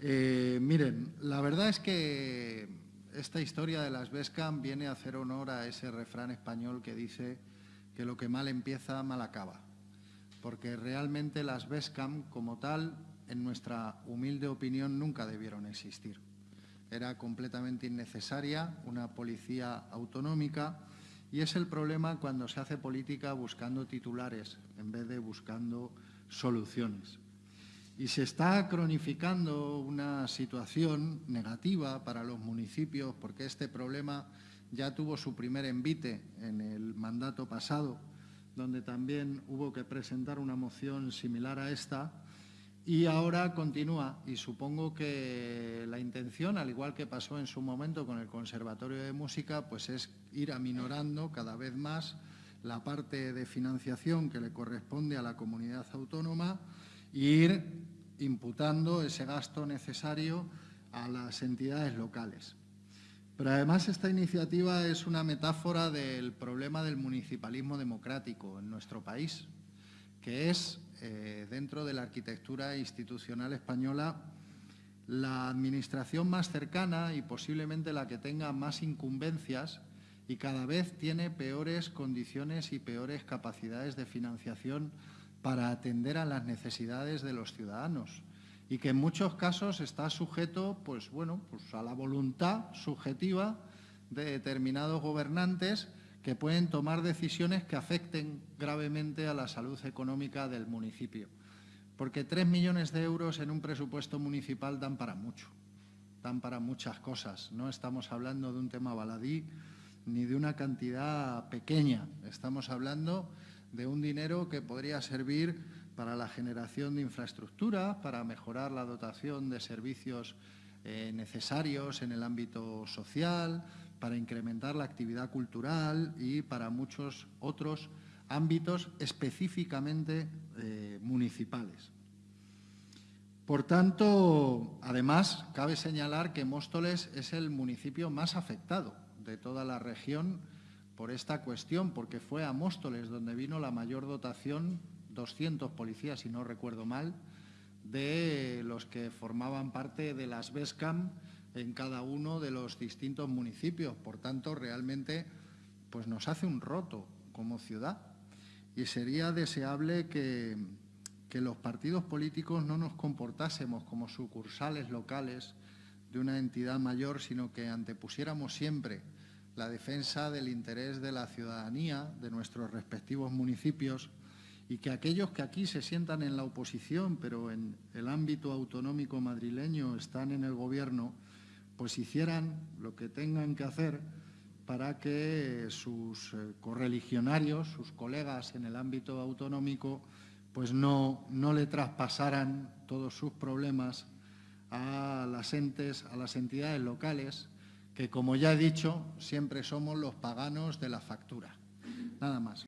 Eh, miren, la verdad es que esta historia de las Vescam viene a hacer honor a ese refrán español que dice que lo que mal empieza, mal acaba. Porque realmente las Vescam, como tal, en nuestra humilde opinión, nunca debieron existir. Era completamente innecesaria una policía autonómica y es el problema cuando se hace política buscando titulares en vez de buscando soluciones. Y se está cronificando una situación negativa para los municipios porque este problema ya tuvo su primer envite en el mandato pasado, donde también hubo que presentar una moción similar a esta, y ahora continúa. Y supongo que la intención, al igual que pasó en su momento con el Conservatorio de Música, pues es ir aminorando cada vez más la parte de financiación que le corresponde a la comunidad autónoma e ir imputando ese gasto necesario a las entidades locales. Pero además esta iniciativa es una metáfora del problema del municipalismo democrático en nuestro país, que es, eh, dentro de la arquitectura institucional española, la administración más cercana y posiblemente la que tenga más incumbencias y cada vez tiene peores condiciones y peores capacidades de financiación para atender a las necesidades de los ciudadanos y que en muchos casos está sujeto pues, bueno, pues a la voluntad subjetiva de determinados gobernantes que pueden tomar decisiones que afecten gravemente a la salud económica del municipio. Porque tres millones de euros en un presupuesto municipal dan para mucho, dan para muchas cosas. No estamos hablando de un tema baladí ni de una cantidad pequeña. Estamos hablando de un dinero que podría servir para la generación de infraestructura, para mejorar la dotación de servicios eh, necesarios en el ámbito social, para incrementar la actividad cultural y para muchos otros ámbitos específicamente eh, municipales. Por tanto, además, cabe señalar que Móstoles es el municipio más afectado de toda la región por esta cuestión, porque fue a Móstoles donde vino la mayor dotación, 200 policías, si no recuerdo mal, de los que formaban parte de las BESCAM en cada uno de los distintos municipios. Por tanto, realmente pues nos hace un roto como ciudad y sería deseable que, que los partidos políticos no nos comportásemos como sucursales locales de una entidad mayor, sino que antepusiéramos siempre la defensa del interés de la ciudadanía, de nuestros respectivos municipios, y que aquellos que aquí se sientan en la oposición, pero en el ámbito autonómico madrileño están en el Gobierno, pues hicieran lo que tengan que hacer para que sus eh, correligionarios, sus colegas en el ámbito autonómico, pues no, no le traspasaran todos sus problemas a las entes, a las entidades locales, que como ya he dicho, siempre somos los paganos de la factura. Nada más.